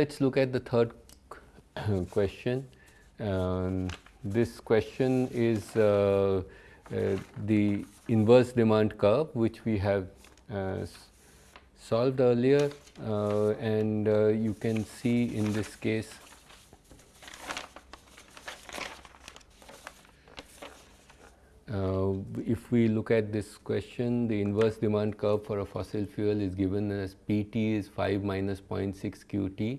Now, let us look at the third question. Um, this question is uh, uh, the inverse demand curve which we have uh, solved earlier uh, and uh, you can see in this case Uh, if we look at this question, the inverse demand curve for a fossil fuel is given as Pt is 5 minus 0.6 Qt.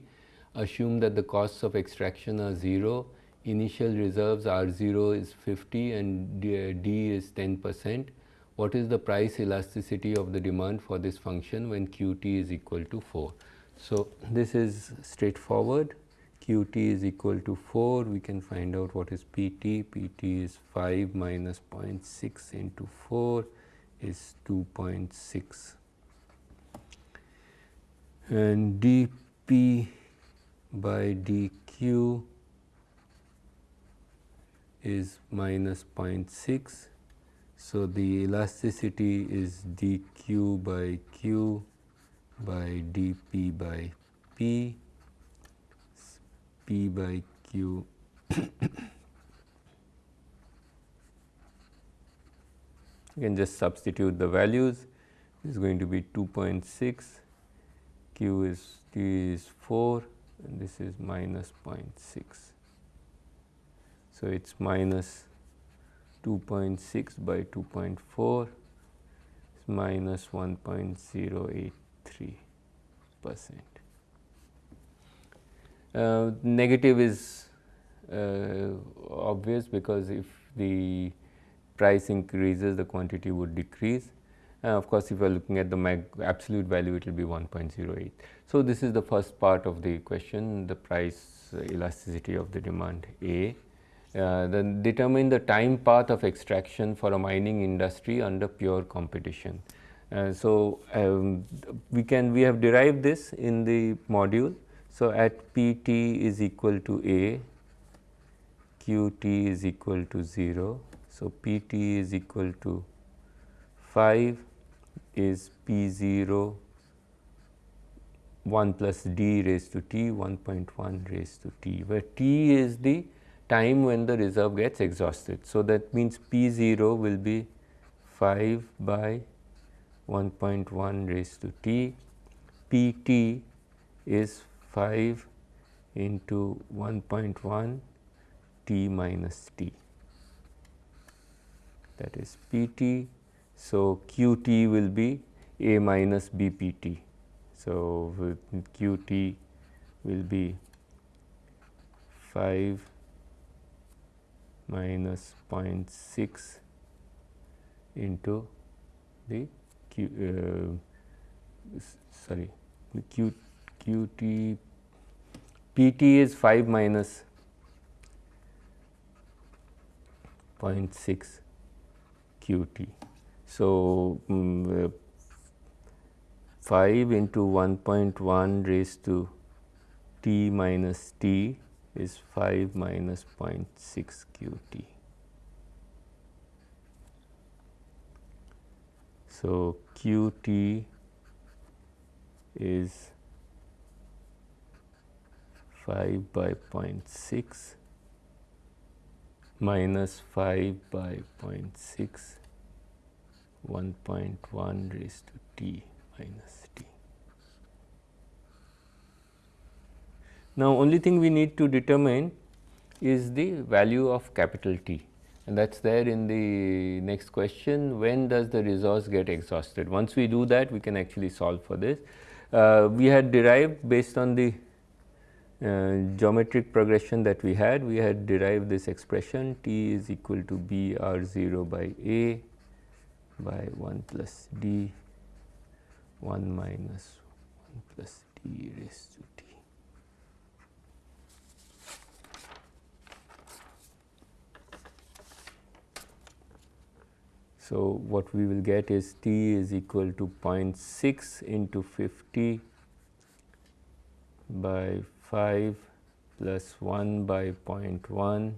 Assume that the costs of extraction are 0, initial reserves R0 is 50 and D, D is 10 percent. What is the price elasticity of the demand for this function when Qt is equal to 4? So, this is straightforward qt is equal to 4 we can find out what is pt pt is 5 minus 0.6 into 4 is 2.6 and dp by dq is minus 0.6 so the elasticity is dq by q by dp by p By Q. You can just substitute the values. This is going to be 2.6 q is t is 4 and this is minus 0.6 so it's minus 2.6 by 2.4 is minus 1.083 percent uh, negative is uh, obvious because if the price increases the quantity would decrease uh, of course if you are looking at the absolute value it will be 1.08. So, this is the first part of the question the price elasticity of the demand A. Uh, then determine the time path of extraction for a mining industry under pure competition. Uh, so, um, we can we have derived this in the module so, at P t is equal to A, Q t is equal to 0. So, P t is equal to 5 is P 0 1 plus d raised to t 1.1 raised to t, where t is the time when the reserve gets exhausted. So, that means P 0 will be 5 by 1.1 raised to t, P t is 5 into 1.1 t minus t that is p t. So, q t will be a minus b p t. So, q t will be 5 minus 0.6 into the q uh, sorry the q qt pt is 5 minus 0.6 qt. So, um, 5 into 1.1 raised to t minus t is 5 minus 0.6 qt. So, qt is 5 by 0.6 minus 5 by 0.6 1.1 raised to t minus t. Now, only thing we need to determine is the value of capital T and that is there in the next question when does the resource get exhausted. Once we do that we can actually solve for this. Uh, we had derived based on the Uh, geometric progression that we had, we had derived this expression T is equal to B R 0 by A by 1 plus D 1 minus 1 plus D raised to T. So, what we will get is T is equal to 0.6 into 50 by 5 plus 1 by 0.1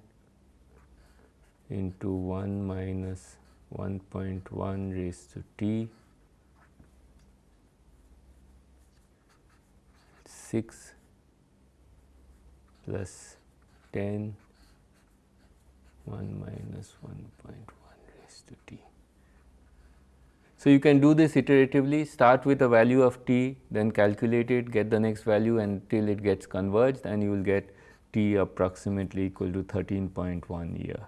into 1 minus 1.1 raised to t 6 plus 10 1 minus 1.1 raised to t. So, you can do this iteratively start with a value of t then calculate it get the next value until it gets converged and you will get t approximately equal to 13.1 year.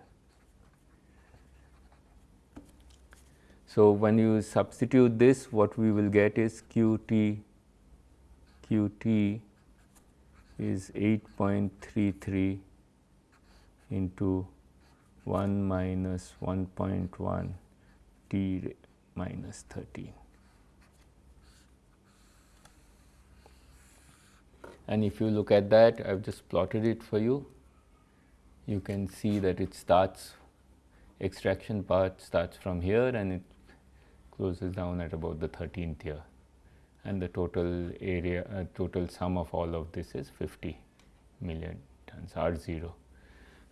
So, when you substitute this what we will get is q t q t is 8.33 into 1 minus 1.1 t minus 13. And if you look at that, I have just plotted it for you. You can see that it starts, extraction part starts from here and it closes down at about the 13th year and the total area, uh, total sum of all of this is 50 million tons R 0.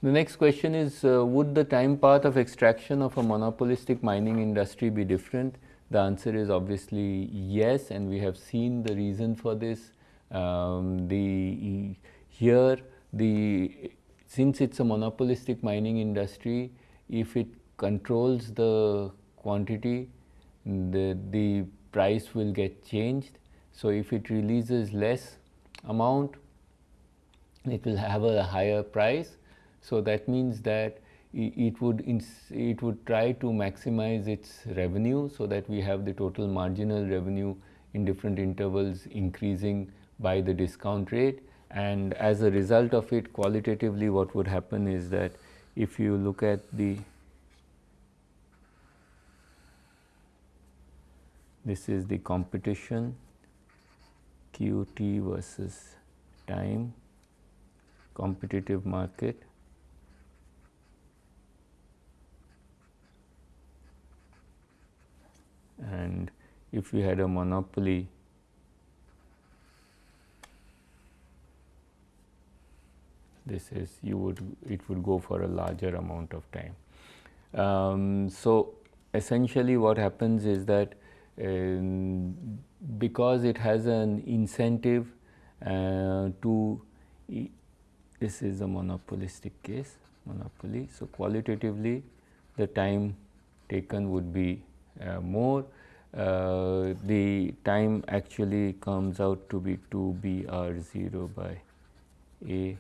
The next question is uh, would the time path of extraction of a monopolistic mining industry be different? The answer is obviously yes and we have seen the reason for this. Um, the here the since it is a monopolistic mining industry if it controls the quantity the, the price will get changed. So, if it releases less amount, it will have a higher price. So, that means that it would it would try to maximize its revenue so that we have the total marginal revenue in different intervals increasing by the discount rate. And as a result of it qualitatively what would happen is that if you look at the this is the competition QT versus time competitive market and if we had a monopoly this is you would it would go for a larger amount of time. Um, so, essentially what happens is that um, because it has an incentive uh, to this is a monopolistic case monopoly. So, qualitatively the time taken would be more uh, the time actually comes out to be 2 b r 0 by a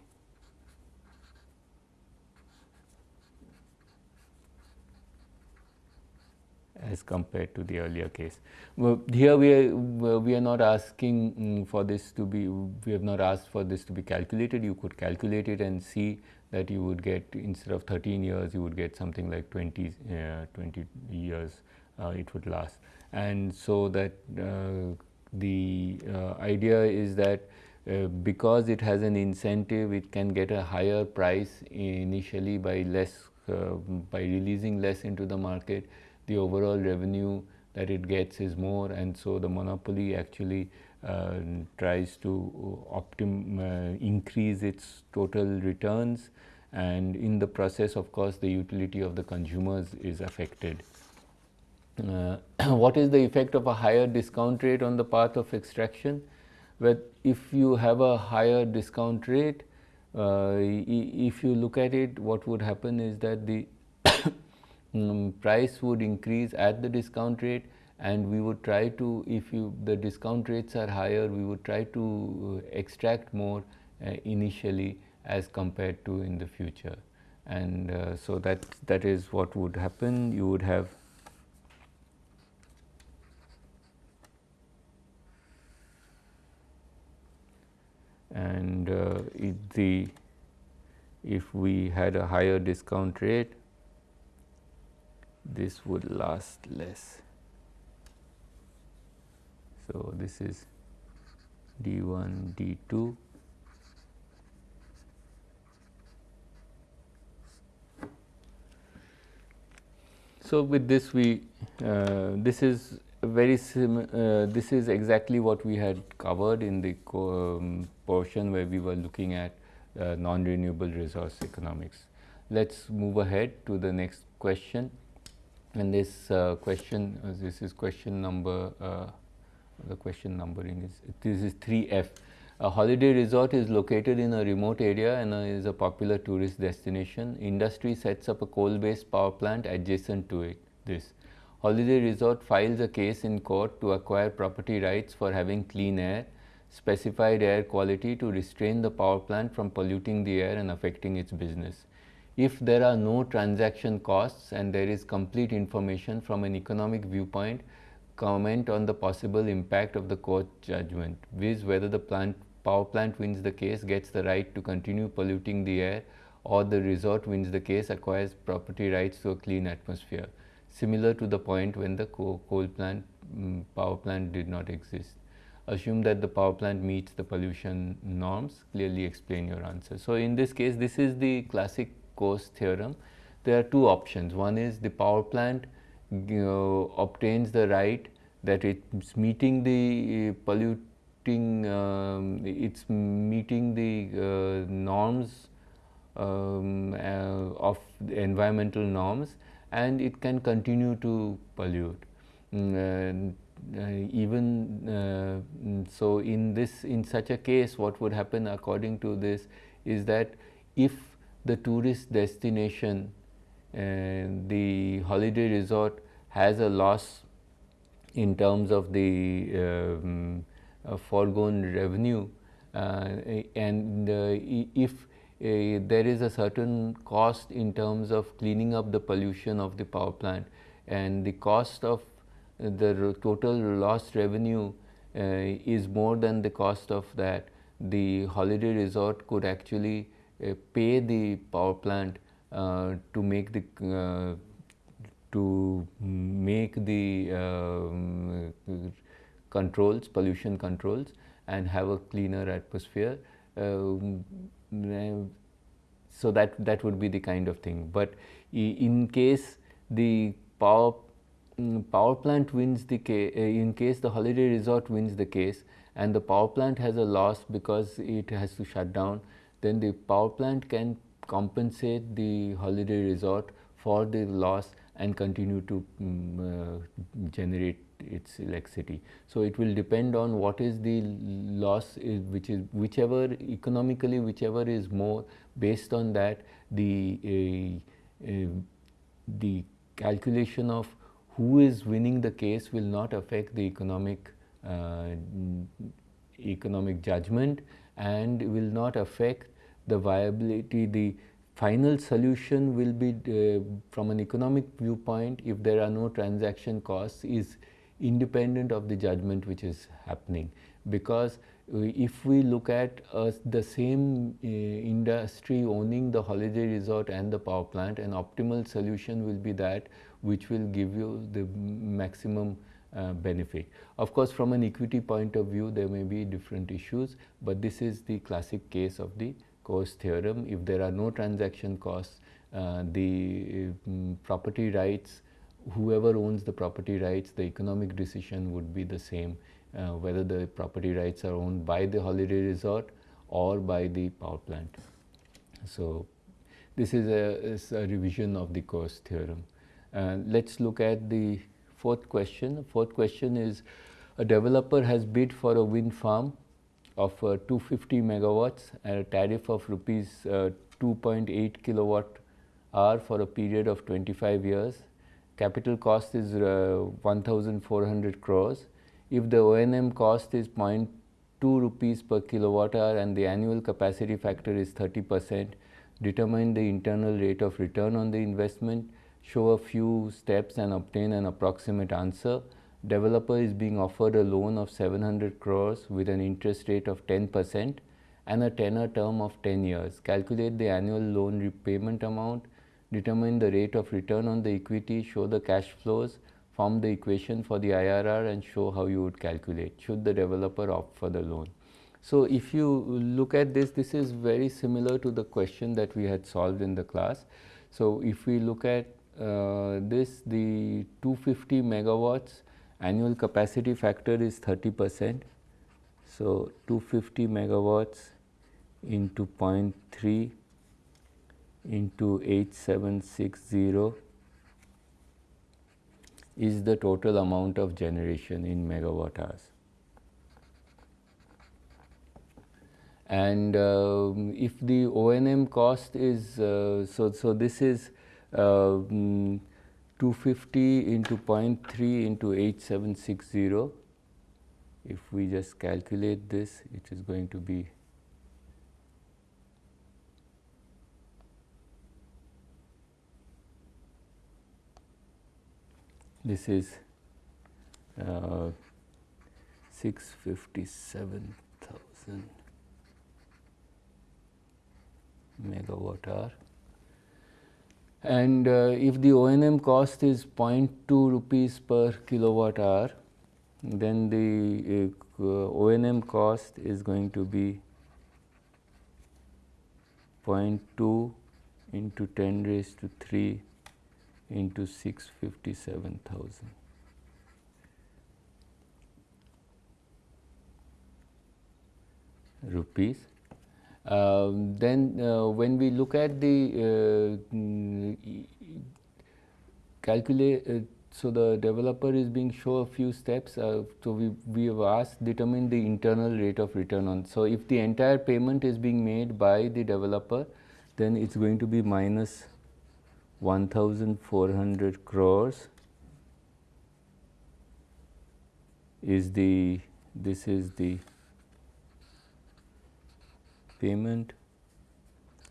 as compared to the earlier case. Well, here we are, we are not asking mm, for this to be, we have not asked for this to be calculated. You could calculate it and see that you would get instead of 13 years, you would get something like 20, uh, 20 years uh, it would last. And so that uh, the uh, idea is that uh, because it has an incentive, it can get a higher price initially by less, uh, by releasing less into the market the overall revenue that it gets is more and so the monopoly actually uh, tries to optim uh, increase its total returns and in the process of course the utility of the consumers is affected. Uh, what is the effect of a higher discount rate on the path of extraction? Well, if you have a higher discount rate, uh, if you look at it, what would happen is that the um, price would increase at the discount rate and we would try to if you the discount rates are higher we would try to uh, extract more uh, initially as compared to in the future and uh, so that that is what would happen you would have and uh, the if we had a higher discount rate this would last less. So, this is d 1 d 2 So, with this we uh, this is very sim uh, this is exactly what we had covered in the um, portion where we were looking at uh, non renewable resource economics. Let us move ahead to the next question and this uh, question uh, this is question number uh, the question numbering is this is 3f A holiday resort is located in a remote area and is a popular tourist destination. Industry sets up a coal-based power plant adjacent to it. This holiday resort files a case in court to acquire property rights for having clean air, specified air quality to restrain the power plant from polluting the air and affecting its business. If there are no transaction costs and there is complete information from an economic viewpoint, comment on the possible impact of the court judgment, viz. whether the plant, power plant wins the case, gets the right to continue polluting the air, or the resort wins the case, acquires property rights to a clean atmosphere, similar to the point when the coal plant, um, power plant did not exist. Assume that the power plant meets the pollution norms, clearly explain your answer. So, in this case, this is the classic Coase theorem. There are two options. One is the power plant obtains the right that it's meeting the uh, polluting, um, it's meeting the uh, norms um, uh, of environmental norms and it can continue to pollute. Mm, uh, even uh, mm, so in this in such a case what would happen according to this is that if the tourist destination and the holiday resort has a loss in terms of the um, uh, foregone revenue uh, and uh, if uh, there is a certain cost in terms of cleaning up the pollution of the power plant and the cost of the total lost revenue uh, is more than the cost of that the holiday resort could actually uh, pay the power plant uh, to make the uh, to make the um, controls, pollution controls and have a cleaner atmosphere. Um, so that that would be the kind of thing. But in case the power mm, power plant wins the case, in case the holiday resort wins the case and the power plant has a loss because it has to shut down, then the power plant can compensate the holiday resort for the loss and continue to um, uh, generate its electricity. So, it will depend on what is the loss which is whichever economically whichever is more based on that the uh, uh, the calculation of who is winning the case will not affect the economic uh, economic judgment and will not affect the viability, the final solution will be uh, from an economic viewpoint if there are no transaction costs is independent of the judgment which is happening because uh, if we look at uh, the same uh, industry owning the holiday resort and the power plant an optimal solution will be that which will give you the maximum uh, benefit. Of course, from an equity point of view there may be different issues, but this is the classic case of the Coase theorem, if there are no transaction costs, uh, the um, property rights, whoever owns the property rights, the economic decision would be the same, uh, whether the property rights are owned by the holiday resort or by the power plant. So, this is a, is a revision of the Coase theorem. Uh, Let us look at the fourth question. The fourth question is a developer has bid for a wind farm of uh, 250 megawatts at a tariff of rupees uh, 2.8 kilowatt hour for a period of 25 years. Capital cost is uh, 1400 crores. If the O&M cost is 0.2 rupees per kilowatt hour and the annual capacity factor is 30 percent, determine the internal rate of return on the investment, show a few steps and obtain an approximate answer developer is being offered a loan of 700 crores with an interest rate of 10 percent and a tenor term of 10 years. Calculate the annual loan repayment amount, determine the rate of return on the equity, show the cash flows, form the equation for the IRR and show how you would calculate should the developer opt for the loan. So, if you look at this, this is very similar to the question that we had solved in the class. So, if we look at uh, this, the 250 megawatts annual capacity factor is 30 percent. So, 250 megawatts into 0.3 into 8760 is the total amount of generation in megawatt hours. and um, if the O&M cost is uh, so so this is uh, mm, 250 into 0.3 into 8760 if we just calculate this it is going to be this is uh, 657,000 megawatt hour. And uh, if the O&M cost is 0.2 rupees per kilowatt hour then the uh, O&M cost is going to be 0.2 into 10 raised to 3 into 657,000. rupees. Um, then uh, when we look at the uh, calculate uh, so the developer is being shown a few steps. Uh, so we, we have asked determine the internal rate of return on. So if the entire payment is being made by the developer, then it's going to be minus 1400 crores is the this is the payment.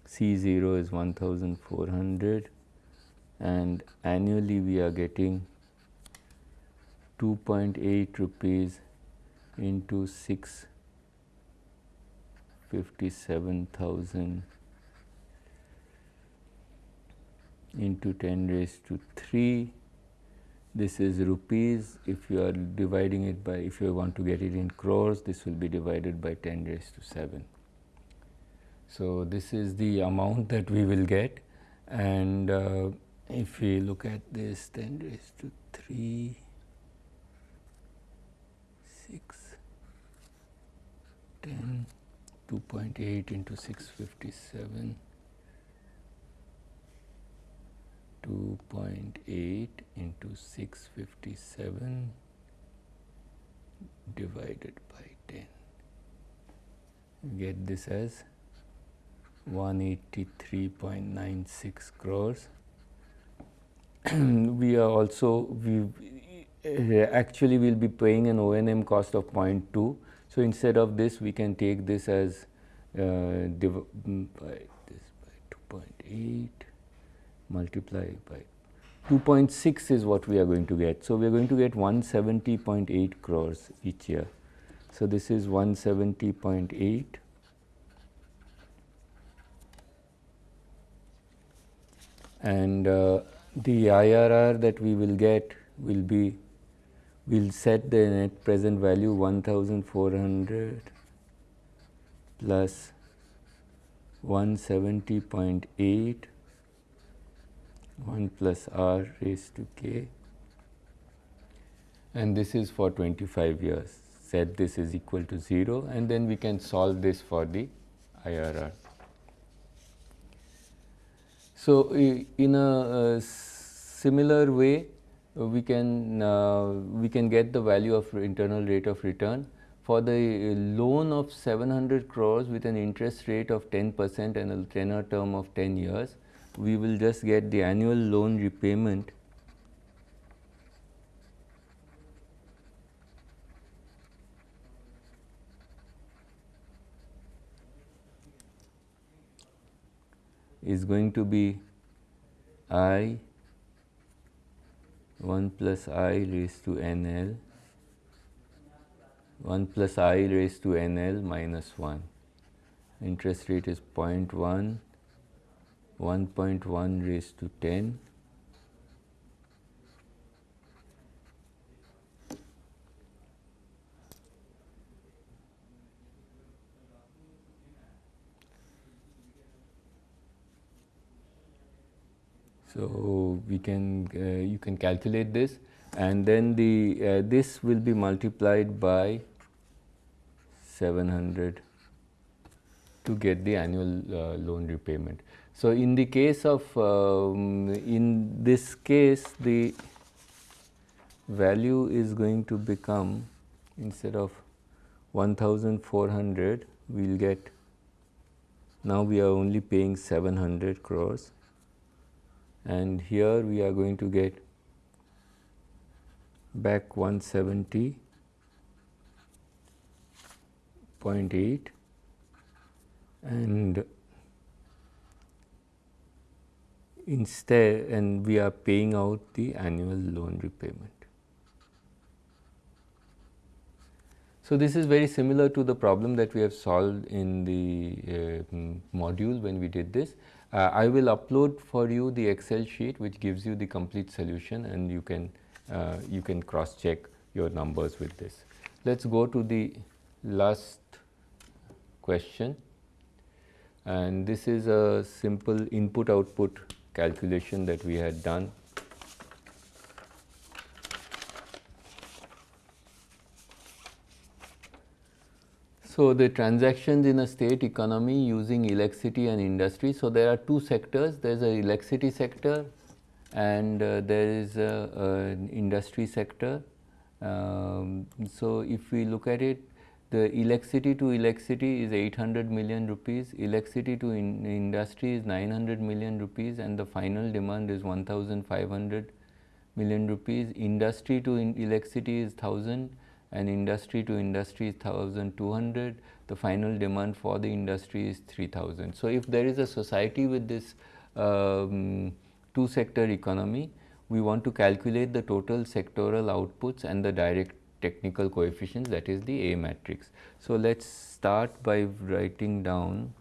C0 is 1400 and annually we are getting 2.8 rupees into 657,000 into 10 raised to 3 this is rupees. If you are dividing it by if you want to get it in crores this will be divided by 10 raised to 7 so this is the amount that we will get. And uh, if we look at this 10 raised to 3 6 10 2.8 into 657 2.8 into 657 divided by 10 get this as 183.96 crores. We are also we uh, actually will be paying an O&M cost of 0.2. So, instead of this we can take this as uh, mm, by this by 2.8 multiplied by 2.6 is what we are going to get. So, we are going to get 170.8 crores each year. So, this is 170.8 and uh, the IRR that we will get will be we will set the net present value 1400 plus 170.8 1 plus r raised to k. And this is for 25 years. Set this is equal to 0 and then we can solve this for the IRR. So, in a, similar way we can uh, we can get the value of internal rate of return. For the loan of 700 crores with an interest rate of 10 percent and a tenor term of 10 years we will just get the annual loan repayment. Is going to be I 1 plus i raised to nl 1 plus i raised to nl minus 1 interest rate is 0.1 1.1 raised to 10 So, we can uh, you can calculate this and then the uh, this will be multiplied by 700 to get the annual uh, loan repayment. So, in the case of um, in this case the value is going to become instead of 1400 we will get now we are only paying 700 crores. And here we are going to get back 170.8 and instead and we are paying out the annual loan repayment. So, this is very similar to the problem that we have solved in the uh, module when we did this. Uh, I will upload for you the Excel sheet which gives you the complete solution and you can uh, you can cross check your numbers with this. Let us go to the last question and this is a simple input output calculation that we had done. So, the transactions in a state economy using electricity and industry. So, there are two sectors, there is a electricity sector and uh, there is an industry sector. Um, so, if we look at it, the electricity to electricity is 800 million rupees, electricity to in industry is 900 million rupees and the final demand is 1500 million rupees, industry to in electricity is 1000 and industry to industry is 1200, the final demand for the industry is 3000. So, if there is a society with this um, two sector economy, we want to calculate the total sectoral outputs and the direct technical coefficients that is the A matrix. So, let us start by writing down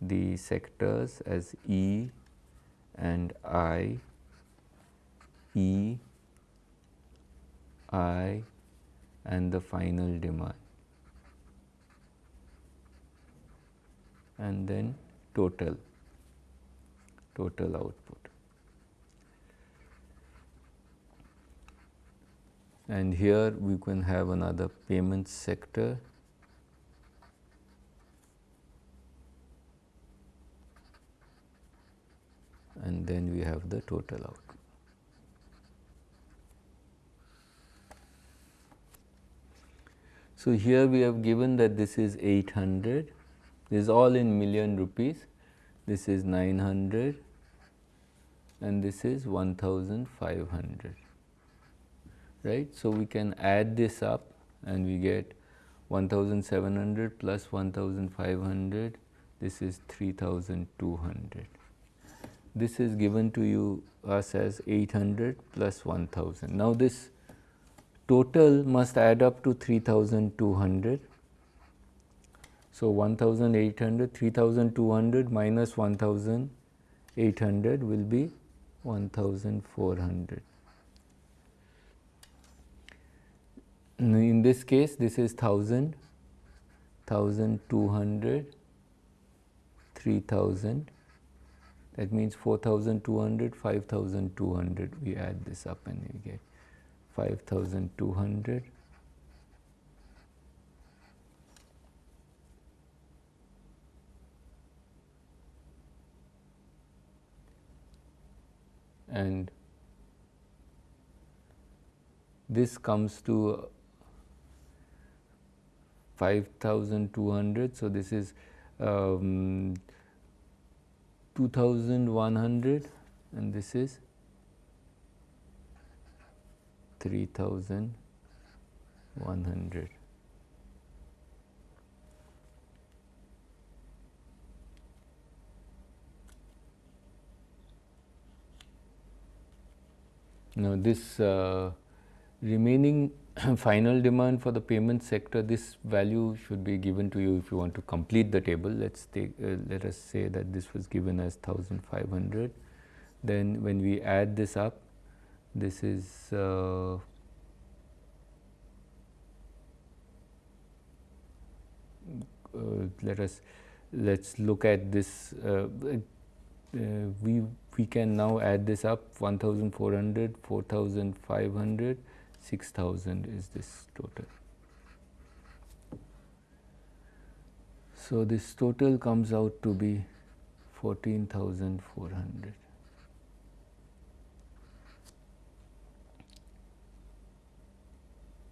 the sectors as E and I, E, I and the final demand and then total, total output. And here we can have another payment sector. And then we have the total output. So, here we have given that this is 800, this is all in million rupees, this is 900 and this is 1500 right. So, we can add this up and we get 1700 plus 1500 this is 3200. This is given to you us as 800 plus 1000. Now, this total must add up to 3200. So, 1800 3200 minus 1800 will be 1400. In this case this is 1000, 1200, 3000 that means 4200, 5200 we add this up and we get 5200 and this comes to 5200. So, this is um, 2100 and this is 3100. Now, this uh, remaining final demand for the payment sector, this value should be given to you if you want to complete the table. Let's take, uh, let us say that this was given as 1500. Then when we add this up, this is uh, uh, let us let's look at this uh, uh, we we can now add this up 1400 4500 6000 is this total. So, this total comes out to be 14,400.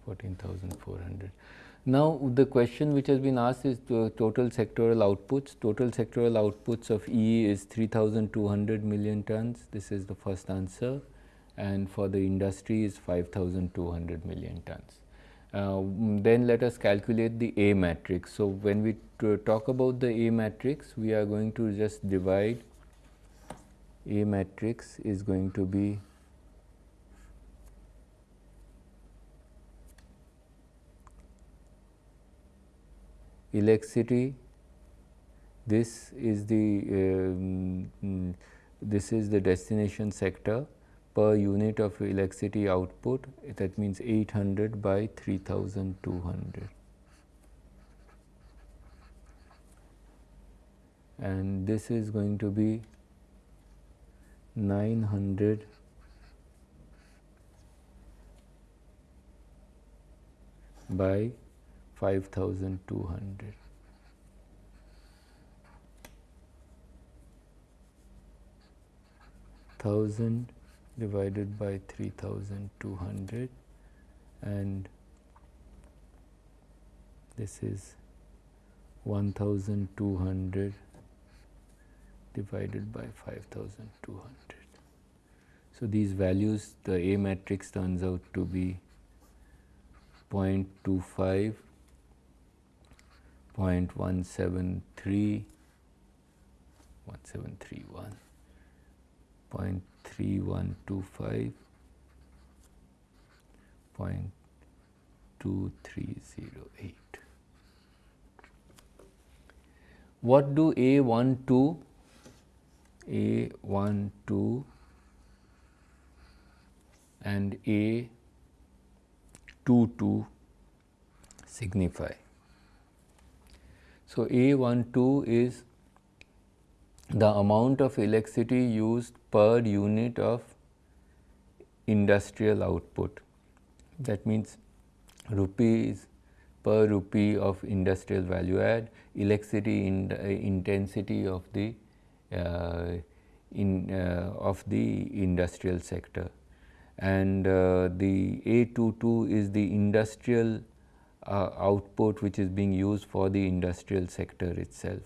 Fourteen thousand four hundred. Now, the question which has been asked is the total sectoral outputs. Total sectoral outputs of E is 3200 million tons. This is the first answer and for the industry is 5200 million tons. Uh, then let us calculate the A matrix. So, when we talk about the A matrix, we are going to just divide A matrix is going to be electricity, this is the um, this is the destination sector per unit of electricity output that means 800 by 3200 and this is going to be 900 by 5200 thousand divided by 3200 and this is 1200 divided by 5200. So, these values the A matrix turns out to be 0 0.25, 0.173, 1731, 0 3125.2308. What do A12 A12 and A22 signify? So, A12 is the amount of electricity used per unit of industrial output. That means rupees per rupee of industrial value add, electricity in, uh, intensity of the uh, in uh, of the industrial sector and uh, the A22 is the industrial uh, output which is being used for the industrial sector itself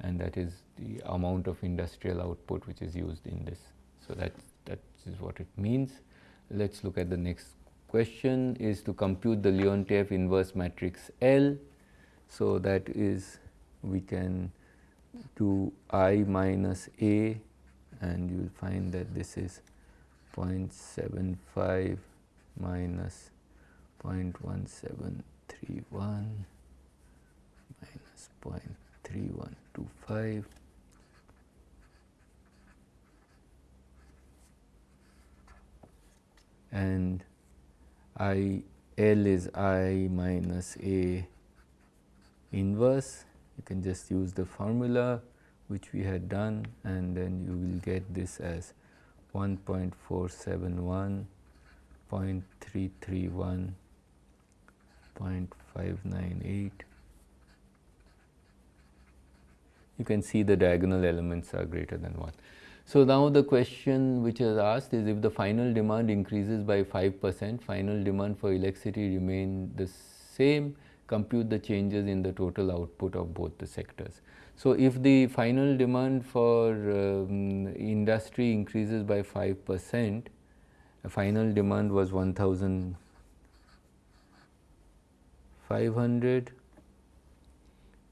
and that is the amount of industrial output which is used in this. So, that that is what it means. Let us look at the next question is to compute the Leontief inverse matrix L. So, that is we can do I minus A and you will find that this is 0.75 minus 0.1731 minus 0.3125 and I L is I minus A inverse. You can just use the formula which we had done and then you will get this as 1.471, 0.331, 0.598. You can see the diagonal elements are greater than 1. So, now the question which is asked is if the final demand increases by 5 percent, final demand for electricity remain the same, compute the changes in the total output of both the sectors. So, if the final demand for um, industry increases by 5 percent, final demand was 1500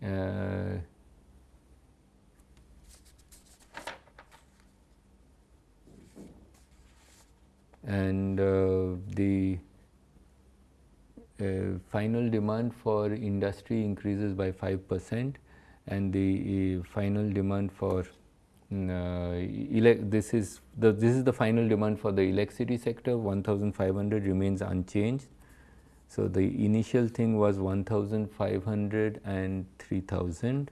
uh, and uh, the uh, final demand for industry increases by 5 percent. And the uh, final demand for mm, this is the this is the final demand for the electricity sector. 1500 remains unchanged. So, the initial thing was 1500 and 3000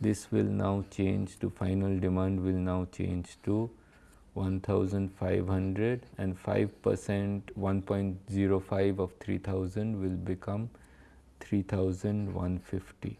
this will now change to final demand will now change to 1500 and 5 percent 1.05 of 3000 will become 3150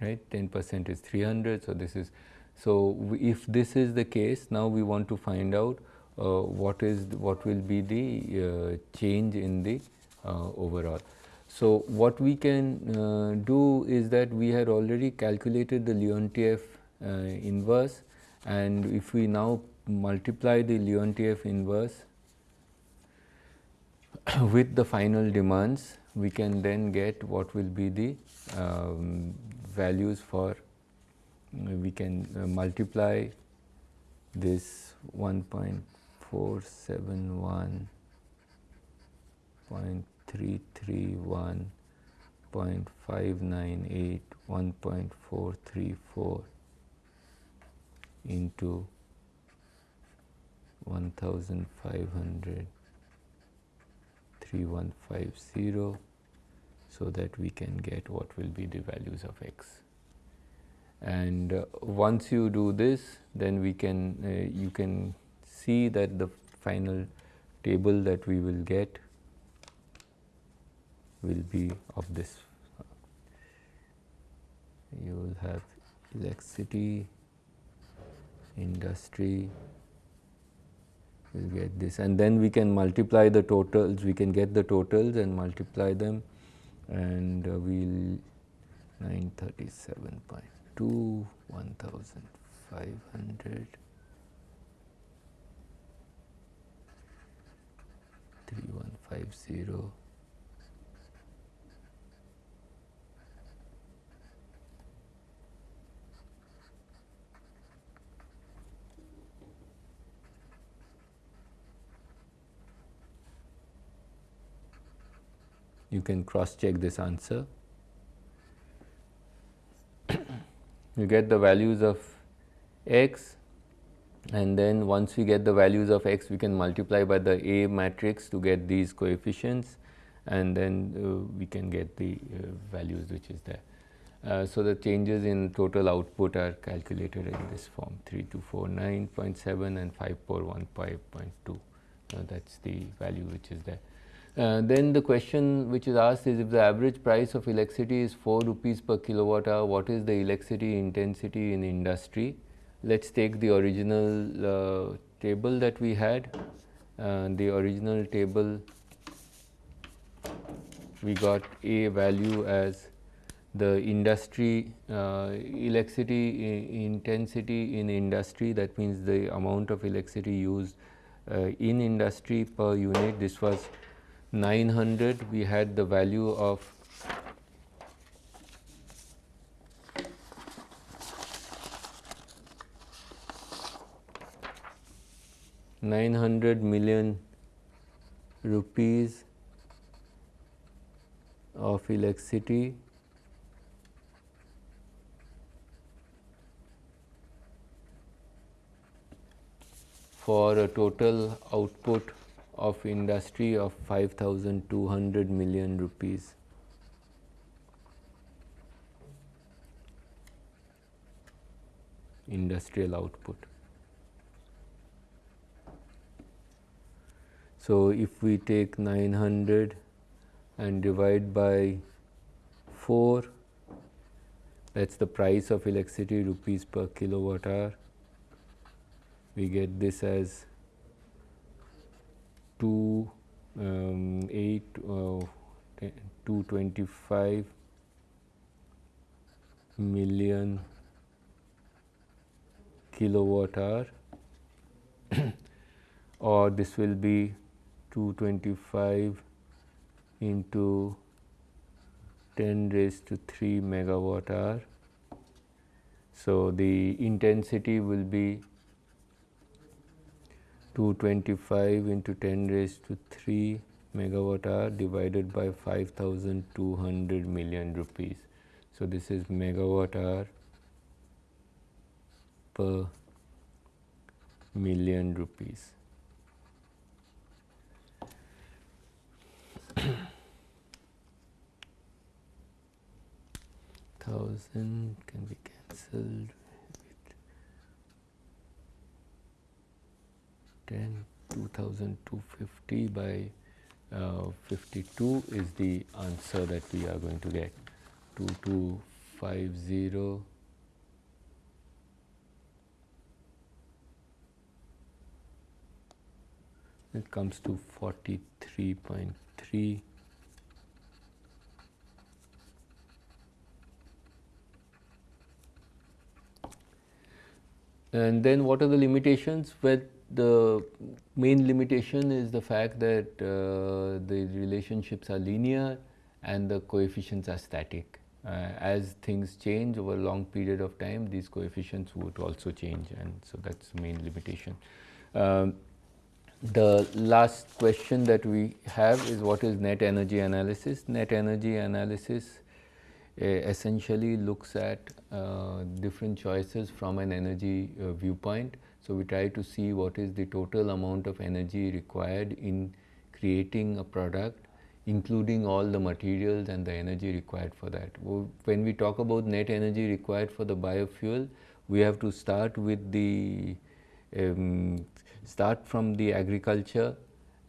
right 10 percent is 300 so this is so if this is the case now we want to find out uh, what is what will be the uh, change in the uh, overall. So, what we can uh, do is that we had already calculated the Leontief inverse. And if we now multiply the Leontief inverse with the final demands, we can then get what will be the um, values for we can uh, multiply this 1.471.331.598 1.434 into 1500 3150 so that we can get what will be the values of x. And uh, once you do this then we can uh, you can see that the final table that we will get will be of this. You will have electricity industry will get this. And then we can multiply the totals. We can get the totals and multiply them. And uh, we'll 937 to 1500 3150 can cross check this answer you get the values of x and then once we get the values of x we can multiply by the A matrix to get these coefficients and then uh, we can get the uh, values which is there. Uh, so, the changes in total output are calculated in this form 3249.7 and 5415.2 uh, that is the value which is there. Uh, then the question which is asked is if the average price of electricity is 4 rupees per kilowatt hour, what is the electricity intensity in industry? Let us take the original uh, table that we had. Uh, the original table we got a value as the industry uh, electricity intensity in industry that means the amount of electricity used uh, in industry per unit this was 900 we had the value of Nine hundred million rupees of electricity. For a total output of industry of 5200 million rupees. industrial output. So, if we take 900 and divide by 4 that is the price of electricity rupees per kilowatt hour we get this as 2 um, 8 uh, 225 million kilowatt hour or this will be 225 into 10 raised to 3 megawatt hour. So, the intensity will be 225 into 10 raised to 3 megawatt hour divided by 5200 million rupees. So, this is megawatt hour per million rupees. Thousand can be cancelled. 10 2250 by uh, 52 is the answer that we are going to get. 2250 2250 it comes to 43.3 and then what are the limitations well the main limitation is the fact that uh, the relationships are linear and the coefficients are static. Uh, as things change over a long period of time these coefficients would also change and so that's the main limitation. Um, the last question that we have is what is net energy analysis? Net energy analysis uh, essentially looks at uh, different choices from an energy uh, viewpoint. So, we try to see what is the total amount of energy required in creating a product including all the materials and the energy required for that. When we talk about net energy required for the biofuel, we have to start with the um, start from the agriculture,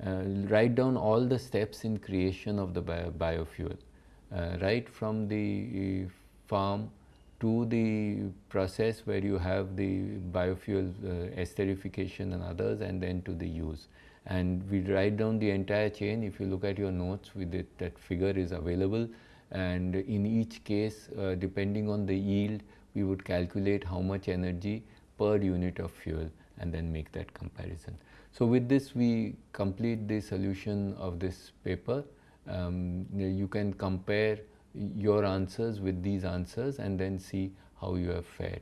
uh, write down all the steps in creation of the bio biofuel. Uh, right from the farm to the process where you have the biofuel uh, esterification and others and then to the use. And we write down the entire chain if you look at your notes with it that figure is available and in each case uh, depending on the yield we would calculate how much energy per unit of fuel and then make that comparison. So with this we complete the solution of this paper um, you can compare your answers with these answers and then see how you have fared.